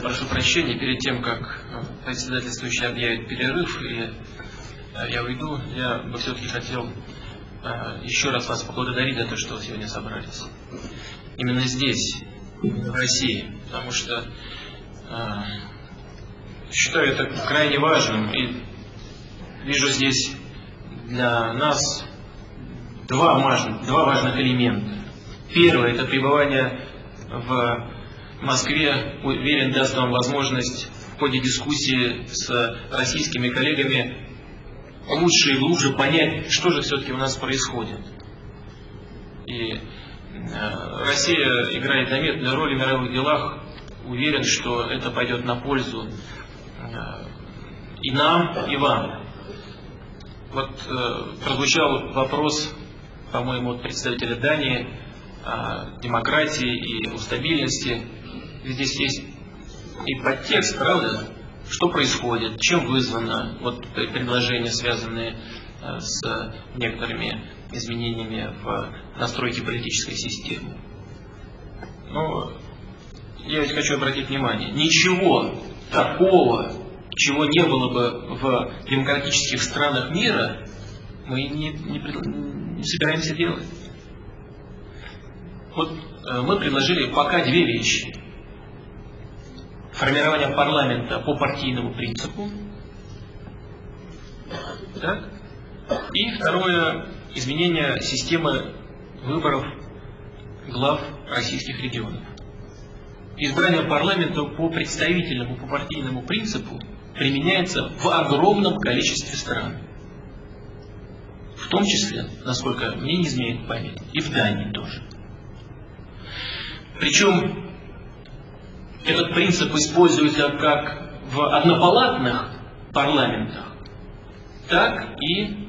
Прошу прощения, перед тем, как председательствующий объявит перерыв, и я уйду, я бы все-таки хотел еще раз вас поблагодарить за то, что вы сегодня собрались. Именно здесь, в России, потому что считаю это крайне важным и вижу здесь для нас два важных, два важных элемента. Первое – это пребывание в Москве, уверен, даст вам возможность в ходе дискуссии с российскими коллегами лучше и глубже понять, что же все-таки у нас происходит. И э, Россия играет заметную роль в мировых делах. Уверен, что это пойдет на пользу э, и нам, и вам. Вот э, прозвучал вопрос, по-моему, от представителя Дании о демократии и о стабильности здесь есть и подтекст, правда? Что происходит, чем вызвано вот предложения, связанные э, с некоторыми изменениями в настройке политической системы. Но я ведь хочу обратить внимание, ничего такого, чего не было бы в демократических странах мира, мы не, не, не собираемся делать. Вот э, мы предложили пока две вещи формирования парламента по партийному принципу. Так? И второе, изменение системы выборов глав российских регионов. Избрание парламента по представительному, по партийному принципу применяется в огромном количестве стран. В том числе, насколько мне не изменяет память, и в Дании тоже. Причем этот принцип используется как в однопалатных парламентах, так и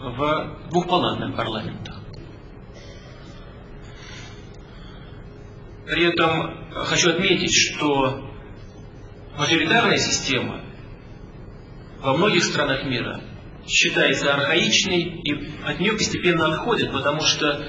в двухпалатных парламентах. При этом хочу отметить, что мажоритарная система во многих странах мира считается архаичной и от нее постепенно отходит, потому что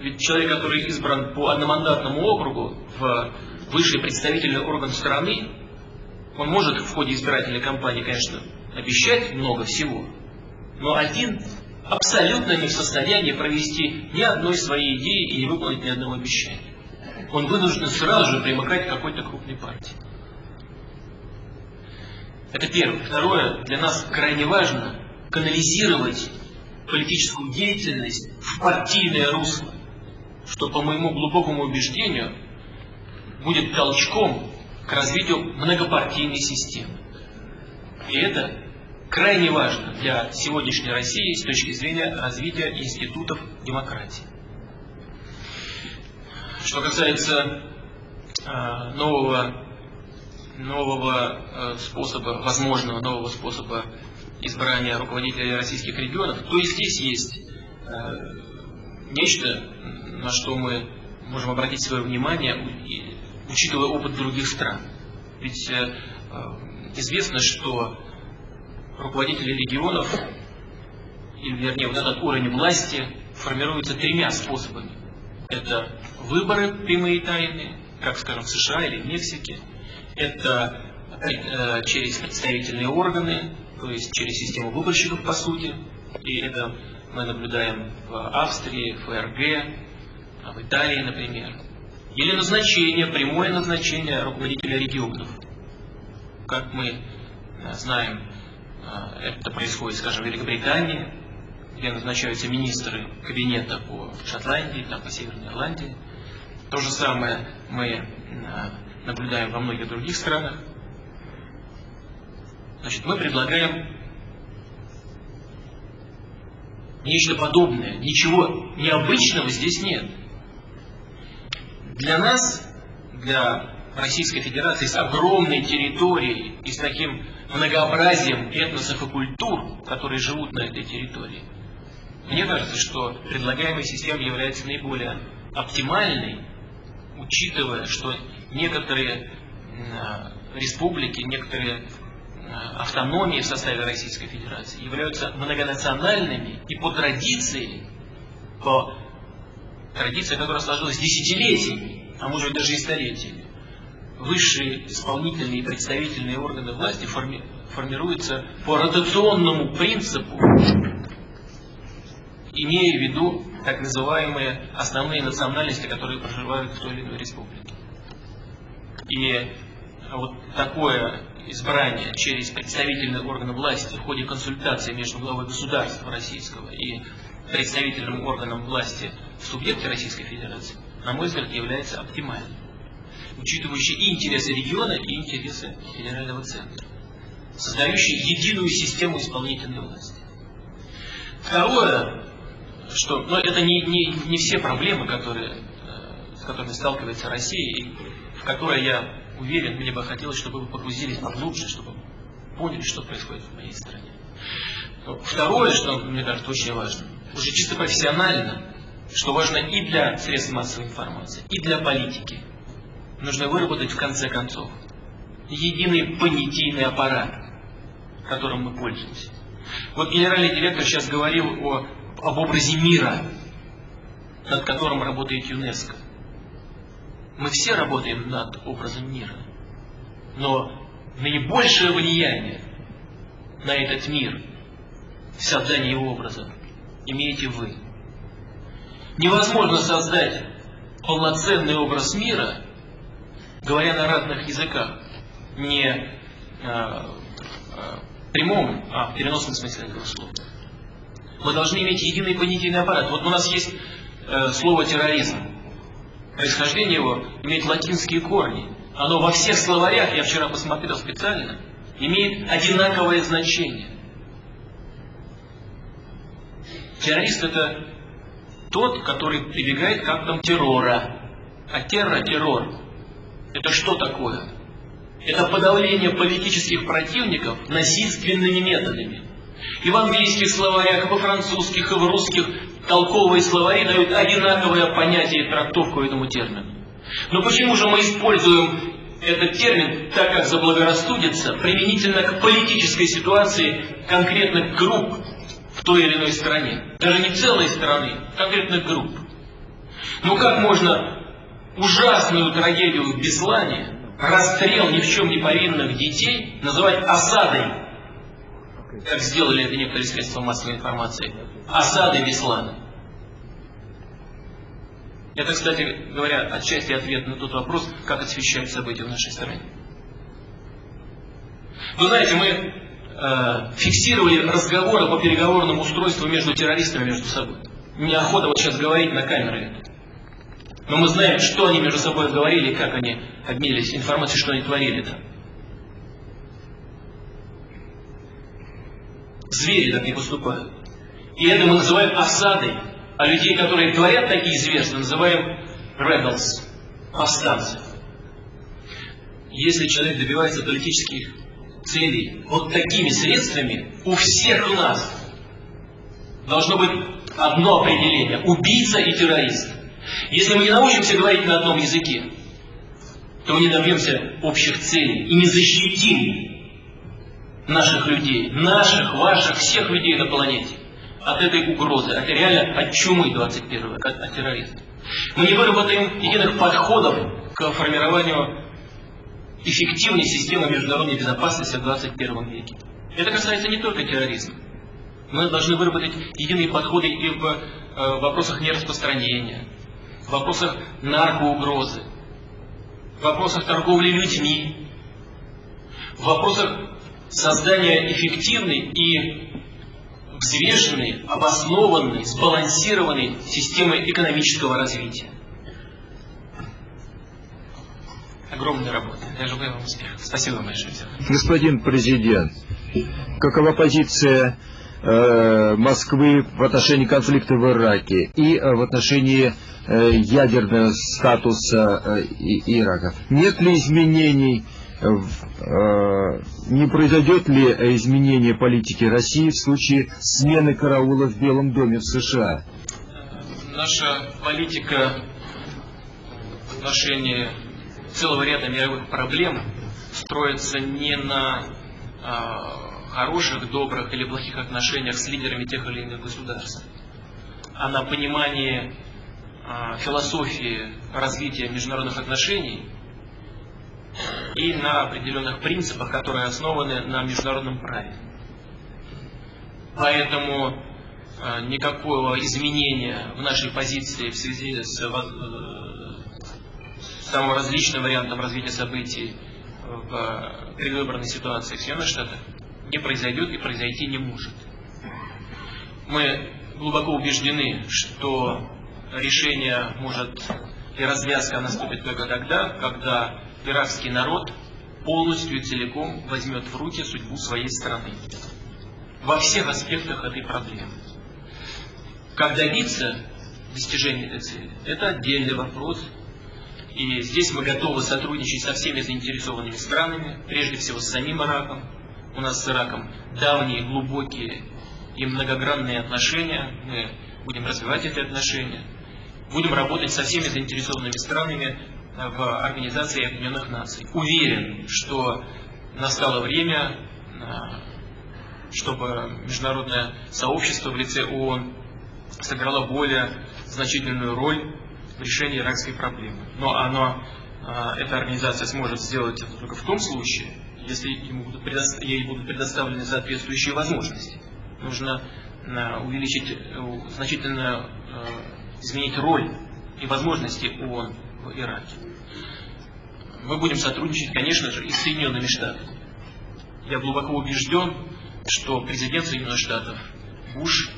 ведь человек, который избран по одномандатному округу в высший представительный орган страны, он может в ходе избирательной кампании, конечно, обещать много всего, но один абсолютно не в состоянии провести ни одной своей идеи и не выполнить ни одного обещания. Он вынужден сразу же примыкать к какой-то крупной партии. Это первое. Второе, для нас крайне важно канализировать политическую деятельность в партийное русло, что, по моему глубокому убеждению, будет толчком к развитию многопартийной системы. И это крайне важно для сегодняшней России с точки зрения развития институтов демократии. Что касается э, нового, нового э, способа, возможного нового способа избрания руководителей российских регионов, то и здесь есть э, нечто, на что мы можем обратить свое внимание учитывая опыт других стран. Ведь э, э, известно, что руководители регионов, или вернее вот этот уровень власти, формируется тремя способами. Это выборы прямые и тайные, как, скажем, в США или в Мексике. Это э, через представительные органы, то есть через систему выборщиков, по сути. И это мы наблюдаем в Австрии, в ФРГ, в Италии, например. Или назначение, прямое назначение руководителя регионов. Как мы э, знаем, э, это происходит, скажем, в Великобритании, где назначаются министры кабинета по Шотландии, там, по Северной Ирландии. То же самое мы э, наблюдаем во многих других странах. Значит, мы предлагаем нечто подобное. Ничего необычного здесь нет. Для нас, для Российской Федерации с огромной территорией и с таким многообразием этносов и культур, которые живут на этой территории, мне кажется, что предлагаемая система является наиболее оптимальной, учитывая, что некоторые республики, некоторые автономии в составе Российской Федерации являются многонациональными и по традиции, по Традиция, которая сложилась десятилетиями, а может даже и столетиями. высшие исполнительные и представительные органы власти форми формируются по ротационному принципу, имея в виду так называемые основные национальности, которые проживают в той или иной республике. И вот такое избрание через представительные органы власти в ходе консультации между главой государства российского и представительным органом власти в субъекте Российской Федерации, на мой взгляд, является оптимальным, учитывающий и интересы региона, и интересы федерального центра, создающий единую систему исполнительной власти. Второе, что, но это не, не, не все проблемы, которые, э, с которыми сталкивается Россия, и в которые я уверен, мне бы хотелось, чтобы вы погрузились поглубже, чтобы поняли, что происходит в моей стране. Второе, что мне кажется очень важно, уже чисто профессионально, что важно и для средств массовой информации, и для политики, нужно выработать в конце концов единый понятийный аппарат, которым мы пользуемся. Вот генеральный директор сейчас говорил о, об образе мира, над которым работает ЮНЕСКО. Мы все работаем над образом мира. Но наибольшее влияние на этот мир в создании его образа имеете вы. Невозможно создать полноценный образ мира, говоря на разных языках, не э, э, прямом, а в переносном смысле этого слова. Мы должны иметь единый понятийный аппарат. Вот у нас есть э, слово терроризм. Происхождение его имеет латинские корни. Оно во всех словарях, я вчера посмотрел специально, имеет одинаковое значение. Террорист это тот, который прибегает к актам террора. А террор, террор, это что такое? Это подавление политических противников насильственными методами. И в английских словарях, и во французских, и в русских толковые словари дают одинаковое понятие и трактовку этому термину. Но почему же мы используем этот термин, так как заблагорассудится, применительно к политической ситуации конкретных групп той или иной стране? Даже не целой страны, конкретных групп. Ну как можно ужасную трагедию в Беслане, расстрел ни в чем не повинных детей, называть осадой как сделали это некоторые средства массовой информации, осады Беслана. Это, кстати говоря, отчасти ответ на тот вопрос, как освещают события в нашей стране. Вы знаете, мы э, фиксировали разговоры по переговорному устройству между террористами между собой. Неохота вот сейчас говорить на камеры. Но мы знаем, что они между собой говорили, как они обменились информацией, что они творили там. Звери так не поступают. И это мы называем осадой. А людей, которые творят такие зверства, называем rebels, повстанцы. Если человек добивается политических целей вот такими средствами, у всех нас должно быть одно определение – убийца и террорист. Если мы не научимся говорить на одном языке, то мы не добьемся общих целей и не защитим наших людей, наших, ваших, всех людей на планете от этой угрозы, от реально от чумы 21 от, от терроризма. Мы не выработаем единых подходов к формированию эффективной системы международной безопасности в 21 веке. Это касается не только терроризма. Мы должны выработать единые подходы и в э, вопросах нераспространения, в вопросах наркоугрозы, в вопросах торговли людьми, в вопросах создания эффективной и взвешенной, обоснованной, сбалансированной системы экономического развития. Огромная работа. Я желаю вам успеха. Спасибо большое. Господин президент, какова позиция э, Москвы в отношении конфликта в Ираке и э, в отношении э, ядерного статуса э, Ирака? Нет ли изменений Э, не произойдет ли изменение политики России в случае смены караула в Белом доме в США? Наша политика в отношении целого ряда мировых проблем строится не на а, хороших, добрых или плохих отношениях с лидерами тех или иных государств, а на понимании а, философии развития международных отношений и на определенных принципах, которые основаны на международном праве. Поэтому э, никакого изменения в нашей позиции в связи с, э, самым различным вариантом развития событий в предвыборной ситуации в Соединенных Штатах не произойдет и произойти не может. Мы глубоко убеждены, что решение может и развязка наступит только тогда, когда иракский народ полностью и целиком возьмет в руки судьбу своей страны. Во всех аспектах этой проблемы. Как добиться достижения этой цели, это отдельный вопрос. И здесь мы готовы сотрудничать со всеми заинтересованными странами, прежде всего с самим Ираком. У нас с Ираком давние, глубокие и многогранные отношения. Мы будем развивать эти отношения. Будем работать со всеми заинтересованными странами в Организации Объединенных Наций. Уверен, что настало время, э, чтобы международное сообщество в лице ООН сыграло более значительную роль в решении иракской проблемы. Но оно, э, эта организация сможет сделать это только в том случае, если ему будут ей будут предоставлены соответствующие возможности. Нужно э, увеличить, значительно изменить роль и возможности ООН в Ираке. Мы будем сотрудничать, конечно же, и с Соединенными Штатами. Я глубоко убежден, что президент Соединенных Штатов Буш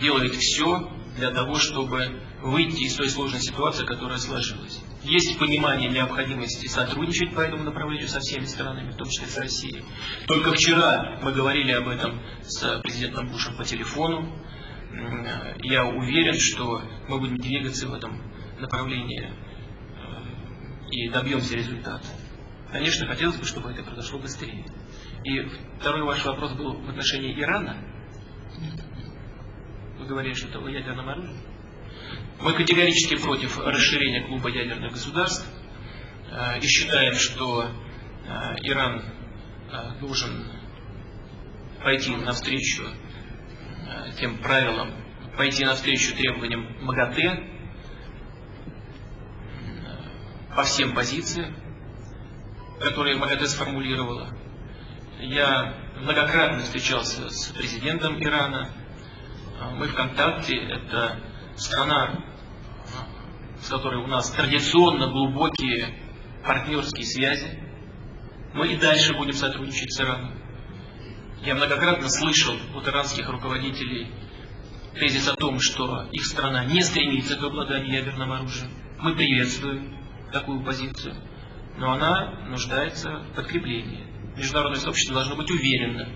делает все для того, чтобы выйти из той сложной ситуации, которая сложилась. Есть понимание необходимости сотрудничать по этому направлению со всеми странами, в том числе с Россией. Только вчера мы говорили об этом с президентом Бушем по телефону. Я уверен, что мы будем двигаться в этом направлении э, и добьемся результата. Конечно, хотелось бы, чтобы это произошло быстрее. И второй ваш вопрос был в отношении Ирана. Вы говорили что-то о ядерном оружии. Мы категорически против расширения клуба ядерных государств э, и считаем, что э, Иран должен пойти навстречу тем правилам, пойти навстречу требованиям МАГАТЭ по всем позициям, которые МАГАТЭ сформулировала. Я многократно встречался с президентом Ирана. Мы в контакте. Это страна, с которой у нас традиционно глубокие партнерские связи. Мы и дальше будем сотрудничать с Ираном. Я многократно слышал от иранских руководителей тезис о том, что их страна не стремится к обладанию ядерным оружием. Мы приветствуем такую позицию, но она нуждается в подкреплении. Международное сообщество должно быть уверено,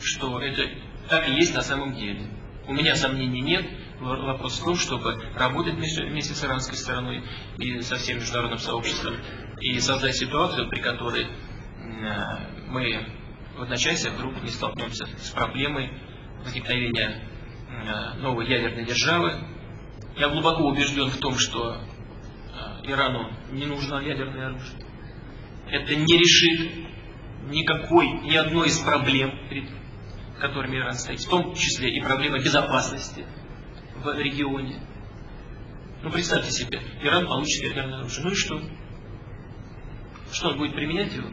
что это так и есть на самом деле. У меня сомнений нет. Вопрос в том, чтобы работать вместе с иранской стороной и со всем международным сообществом и создать ситуацию, при которой мы в одночасье вдруг не столкнемся с проблемой возникновения Э, новой ядерной державы. Я глубоко убежден в том, что э, Ирану не нужно ядерное оружие. Это не решит никакой, ни одной из проблем, которыми Иран стоит, в том числе и проблема безопасности в регионе. Ну, представьте себе, Иран получит ядерное оружие. Ну и что? Что, он будет применять его?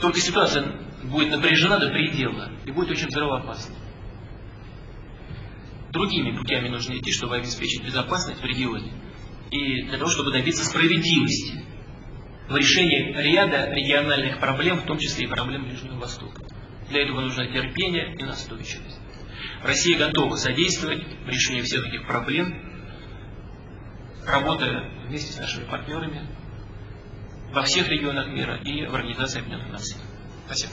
Только ситуация будет напряжена до предела и будет очень взрывоопасна. Другими путями нужно идти, чтобы обеспечить безопасность в регионе и для того, чтобы добиться справедливости в решении ряда региональных проблем, в том числе и проблем Ближнего Востока. Для этого нужно терпение и настойчивость. Россия готова содействовать в решении всех этих проблем, работая вместе с нашими партнерами во всех регионах мира и в Организации Объединенных Наций. Спасибо.